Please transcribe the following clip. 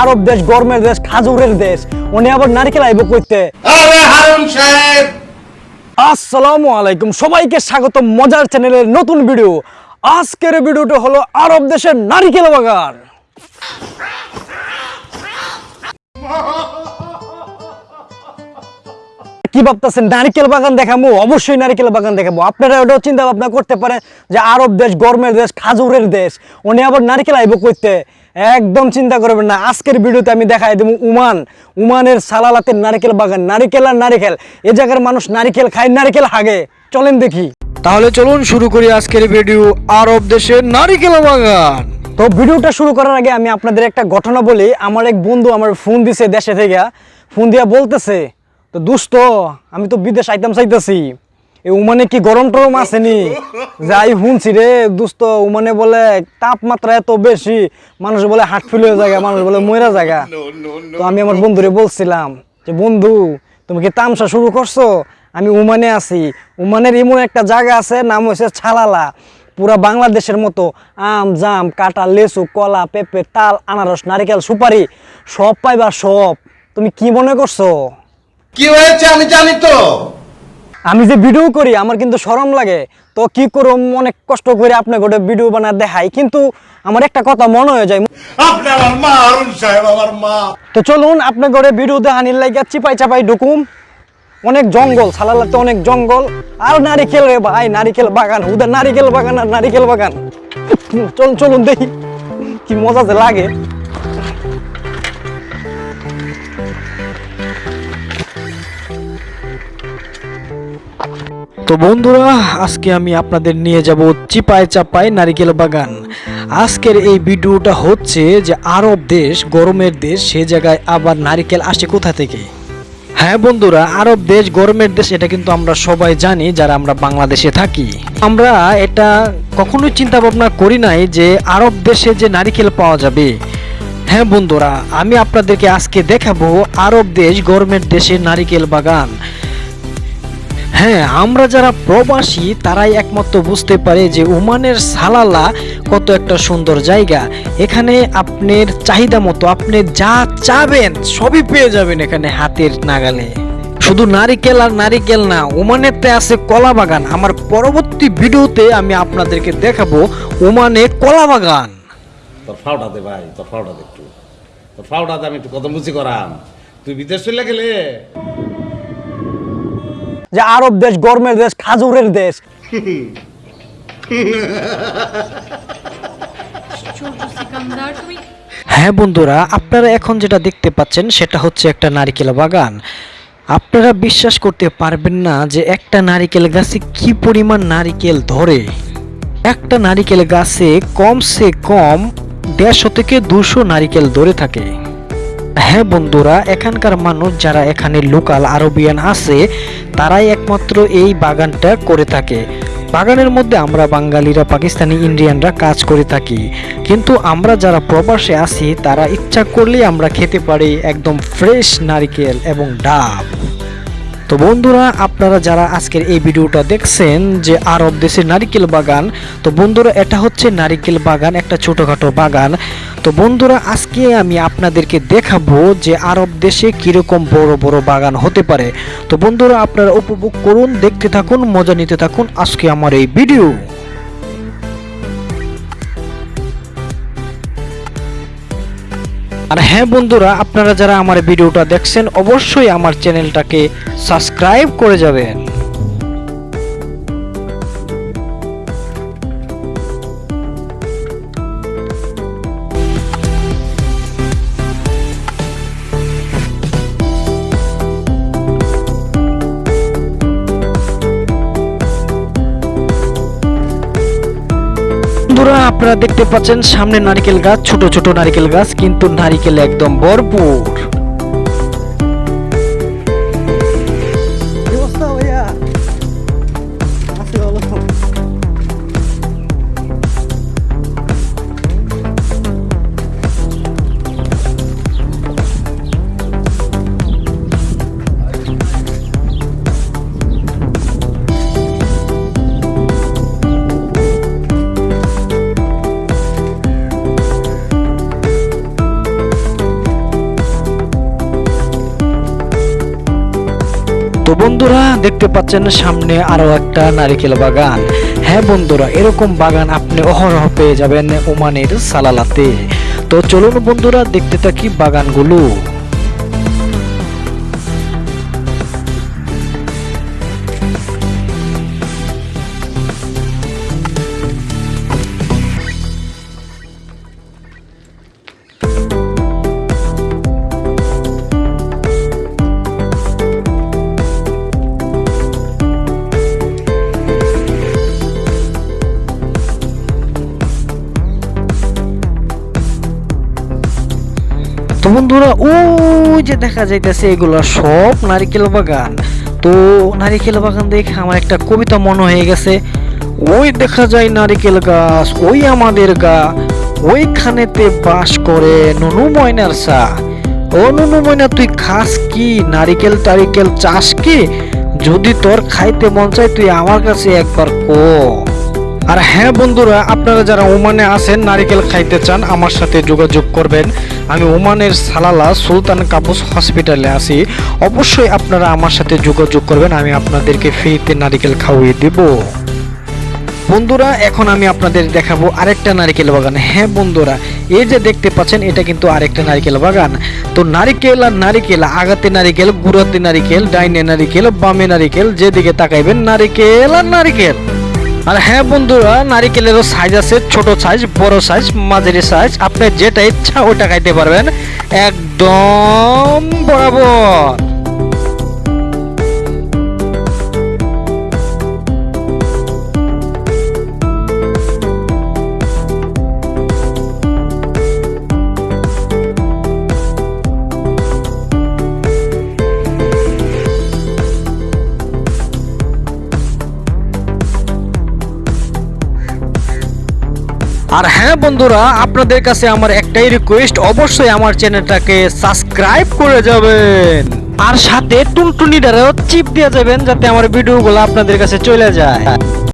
আরব দেশ গরমের দেশ খাজুরের দেশ। উনি আবার নারকেল আইব করতে আরে হারুন সাহেব! আসসালামু আলাইকুম। সবাইকে স্বাগত মজার চ্যানেলের নতুন ভিডিও। আজকের ভিডিওটা হলো আরব দেশের নারিকেল বাগান কি ভাবতেছেন? নারিকেল বাগান দেখাবো অবশ্যই নারিকেল বাগান দেখাবো আপনারা ওটাও চিন্তা ভাবনা করতে পারেন যে আরব দেশ গরমের দেশ খাজুরের দেশ উনি আবার নারিকেল আইব করতে একদম চিন্তা করবেন না। আজকের ভিডিওতে আমি দেখাই দেবো উমান। উমানের সালালাতের নারিকেল বাগান। নারিকেল আর নারিকেল। এ জায়গার মানুষ নারিকেল খায় নারিকেল হাগে। চলেন দেখি। তাহলে চলুন শুরু করি আজকের ভিডিও আরব দেশের নারিকেল বাগান। তো ভিডিওটা শুরু করার আগে আমি আপনাদের একটা ঘটনা বলি। আমার এক বন্ধু আমার ফোন দিছে দেশে থেকে। ফোন দিয়া বলতেছে তো দুস্থ আমি তো বিদেশ আইতাম চাইতেছি। এই উমানে কি গরম টরম আসেনি? যাই শুনছি রে দুস্থ উমানে বলে তাপমাত্রা এত বেশি মানুষ বলে হাট ফিল হয়ে জায়গা মানুষ বলে ময়রা জায়গা তো আমি আমার বন্ধুরে বলছিলাম যে বন্ধু তুমি কি তামসা শুরু করছ? আমি উমানে আছি। উমানের এমন একটা জায়গা আছে নাম হচ্ছে ছালালা। পুরা বাংলাদেশের মতো আম জাম কাঁটা লেচু কলা পেঁপে তাল আনারস নারিকেল সুপারি সব পাইবা সব। তুমি কি মনে করছ? কি হয়েছে আমি জানি তো। আমি যে ভিডিও করি আমার কিন্তু শরম লাগে। তো কি করুম অনেক কষ্ট করে আপনাকে ওটা ভিডিও বানা দেখাই। কিন্তু আমার একটা কথা মনে হয়ে যায়। আপনি আমার মা হারুন সাহেব আমার মা। তো চলুন আপনাকে ওটা ভিডিও দেখানির লাগে চিপাই চাপাই ঢুকুম। অনেক জঙ্গল সালালাতে অনেক জঙ্গল। আর নারিকেল রে ভাই নারিকেল বাগান উদের নারিকেল বাগান আর নারিকেল বাগান। চলুন চলুন দেখি কি মজা যে লাগে। তো বন্ধুরা, আজকে আমি আপনাদের নিয়ে যাব চিপায় চাপায় নারিকেল বাগান। আজকের এই ভিডিওটা হচ্ছে যে আরব দেশ, গরমের দেশ, সে জায়গায় আবার নারিকেল আসে কোথা থেকে? হ্যাঁ বন্ধুরা, আরব দেশ, গরমের দেশ, এটা কিন্তু আমরা সবাই জানি যারা আমরা বাংলাদেশে থাকি। আমরা এটা কখনোই চিন্তা ভাবনা করি নাই যে আরব দেশে যে নারিকেল পাওয়া যাবে। হ্যাঁ বন্ধুরা, আমি আপনাদেরকে আজকে দেখাবো আরব দেশ, গরমের দেশে নারিকেল বাগান। হ্যাঁ আমরা যারা প্রবাসী, তারাই একমাত্র বুঝতে পারে যে ওমানের সালালা কত একটা সুন্দর জায়গা। এখানে আপনার চাহিদা মতো, আপনি যা চাবেন, সবই পেয়ে যাবেন এখানে হাতের নাগালে। শুধু নারিকেল আর নারিকেল না, ওমানেতে আছে কলা বাগান। আমার পরবর্তী ভিডিওতে আমি আপনাদেরকে দেখাবো ওমানে কলা বাগান। তোর ফাউটা দে ভাই, তোর ফাউটা দে একটু। তোর ফাউটা দে আমি একটু কত মুচি করাম। তুই বিদেশ চলে গেলে? যে আরব দেশ গরমের দেশ, খাজুরের দেশ। হ্যাঁ বন্ধুরা, আপনারা এখন যেটা দেখতে পাচ্ছেন সেটা হচ্ছে একটা নারিকেল বাগান। আপনারা বিশ্বাস করতে পারবেন না যে একটা নারিকেল গাছে কি পরিমাণ নারিকেল ধরে। একটা নারিকেল গাছে কমসে কম দেড়শো থেকে দুশো নারিকেল ধরে থাকে। হ্যাঁ বন্ধুরা, এখানকার মানুষ যারা এখানে লোকাল আরবিয়ান আছে, তারাই একমাত্র এই বাগানটা করে থাকে। বাগানের মধ্যে আমরা বাঙালিরা, পাকিস্তানি ইন্ডিয়ানরা কাজ করে থাকি। কিন্তু আমরা যারা প্রবাসে আছি, তারা ইচ্ছা করলেই আমরা খেতে পারি একদম ফ্রেশ নারিকেল এবং ডাব। তো বন্ধুরা, আপনারা যারা আজকের এই ভিডিওটা দেখছেন যে আরব দেশের নারিকেল বাগান, তো বন্ধুরা, এটা হচ্ছে নারিকেল বাগান, একটা ছোটোখাটো বাগান। তো বন্ধুরা, আজকে আমি আপনাদেরকে দেখাবো যে আরব দেশে কীরকম বড় বড় বাগান হতে পারে। তো বন্ধুরা, আপনারা উপভোগ করুন, দেখতে থাকুন, মজা নিতে থাকুন আজকে আমার এই ভিডিও। আর হ্যাঁ বন্ধুরা আপনারা যারা আমার ভিডিওটা দেখছেন অবশ্যই আমার চ্যানেলটাকে সাবস্ক্রাইব করে যাবেন। বন্ধুরা, আপনারা দেখতে পাচ্ছেন সামনে নারিকেল গাছ, ছোট ছোট নারিকেল গাছ, কিন্তু নারিকেল একদম ভরপুর। বন্ধুরা, দেখতে পাচ্ছেন সামনে আরও একটা নারিকেল বাগান। হ্যাঁ বন্ধুরা, এরকম বাগান আপনি অহরহ পেয়ে যাবেন ওমানের সালালাতে। তো চলুন বন্ধুরা, দেখতে থাকি বাগানগুলো। বন্ধুরা, ওই যে দেখা যাইতেছে এগুলো সব নারিকেল বাগান। তো নারিকেল বাগান দেখে আমার একটা কবিতা মনে হয়ে গেছে। ওই দেখা যায় নারিকেল গাছ, ওই আমাদের গা, ওইখানেতে বাস করে নুনু ময়নার সা ও নুনু ময়না, তুই খাস কি? নারিকেল টারিকেল চাস কি? যদি তোর খাইতে মন চায়, তুই আমার কাছে একবার কো। আর হ্যাঁ বন্ধুরা, আপনারা যারা ওমানে আছেন, নারিকেল খাইতে চান, আমার সাথে যোগাযোগ করবেন। আমি ওমানের সালালা সুলতান কাবুস হসপিটালে আছি। অবশ্যই আপনারা আমার সাথে যোগাযোগ করবেন, আমি আপনাদেরকে ফ্রিতে নারিকেল খাওয়িয়ে দেব। বন্ধুরা, এখন আমি আপনাদের দেখাবো আরেকটা নারিকেল বাগান। হ্যাঁ বন্ধুরা, এই যে দেখতে পাচ্ছেন, এটা কিন্তু আরেকটা নারিকেল বাগান। তো নারিকেল আর নারিকেল, আগাতে নারিকেল, গুড়াতে নারিকেল, ডাইনে নারিকেল, বামে নারিকেল, যেদিকে তাকাইবেন, নারিকেল আর নারিকেল। আর হ্যাঁ বন্ধুরা, নারিকেলেরও সাইজ আছে, ছোট সাইজ বড় সাইজ মাঝারি সাইজ আপনি যেটা ইচ্ছা ওটা খাইতে পারবেন। একদম বরাবর। আর হ্যাঁ বন্ধুরা, আপনাদের কাছে আমার একটাই রিকোয়েস্ট অবশ্যই আমার চ্যানেলটাকে সাবস্ক্রাইব করে যাবেন। আর সাথে টুনটুনি দ্বারা চিপ দিয়ে যাবেন, যাতে আমার ভিডিওগুলো আপনাদের কাছে চলে যায়।